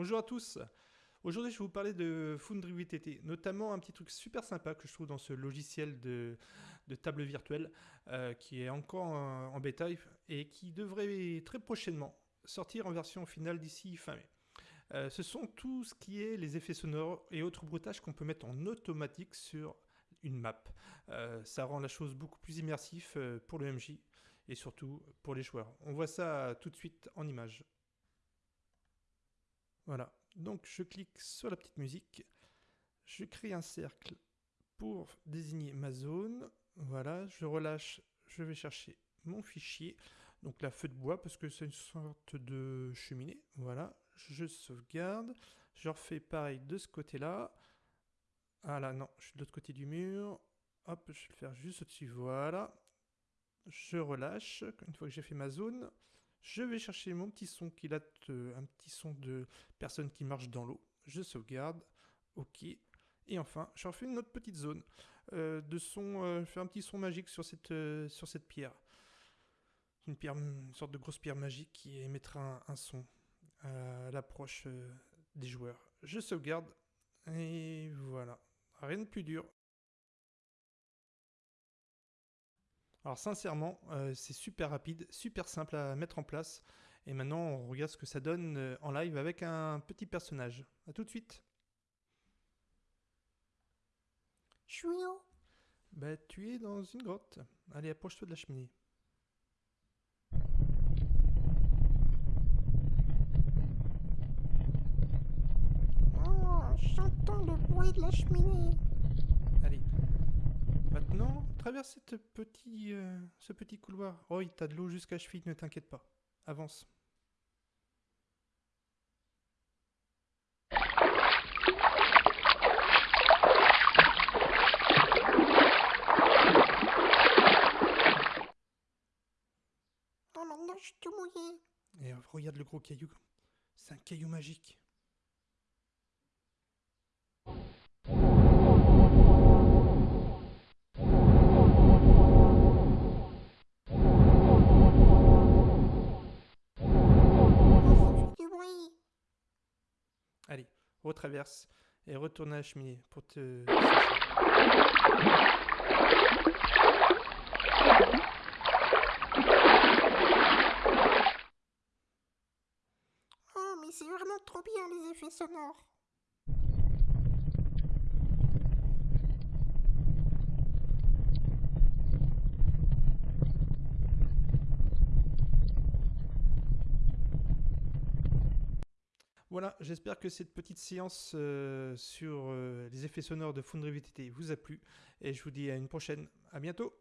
Bonjour à tous. Aujourd'hui, je vais vous parler de Foundry VTT, notamment un petit truc super sympa que je trouve dans ce logiciel de, table virtuelle euh, qui est encore en, bêta et qui devrait très prochainement sortir en version finale d'ici fin mai. Euh, ce sont tout ce qui est les effets sonores et autres bruitages qu'on peut mettre en automatique sur une map. Euh, ça rend la chose beaucoup plus immersif pour le MJ et surtout pour les joueurs. On voit ça tout de suite en image. Voilà, donc je clique sur la petite musique, je crée un cercle pour désigner ma zone, voilà, je relâche, je vais chercher mon fichier, donc la feu de bois parce que c'est une sorte de cheminée, voilà, je sauvegarde, je refais pareil de ce côté-là, ah là non, je suis de l'autre côté du mur, hop, je vais le faire juste au-dessus, voilà, je relâche, une fois que j'ai fait ma zone, je vais chercher mon petit son qui date, euh, un petit son de personne qui marche dans l'eau. Je sauvegarde. Ok. Et enfin, je refais une autre petite zone euh, de son. Euh, je fais un petit son magique sur cette, pierre. Une pierre, une sorte de grosse pierre magique qui émettra un, son à l'approche des joueurs. Je sauvegarde. Et voilà. Rien de plus dur. Alors sincèrement, euh, c'est super rapide, super simple à mettre en place. Et maintenant, on regarde ce que ça donne euh, en live avec un petit personnage. A tout de suite. Où Bah, tu es dans une grotte. Allez, approche-toi de la cheminée. Oh, j'entends le bruit de la cheminée. Maintenant, traverse cette petit, euh, ce petit couloir. Oh, t'as de l'eau jusqu'à cheville, ne t'inquiète pas. Avance. Oh, maintenant je suis tout mouillé. Et regarde le gros caillou. C'est un caillou magique. Retraverse et retourne à la cheminée pour te... Oh, mais c'est vraiment trop bien les effets sonores. Voilà, j'espère que cette petite séance euh, sur euh, les effets sonores de Foundry VTT vous a plu et je vous dis à une prochaine. À bientôt.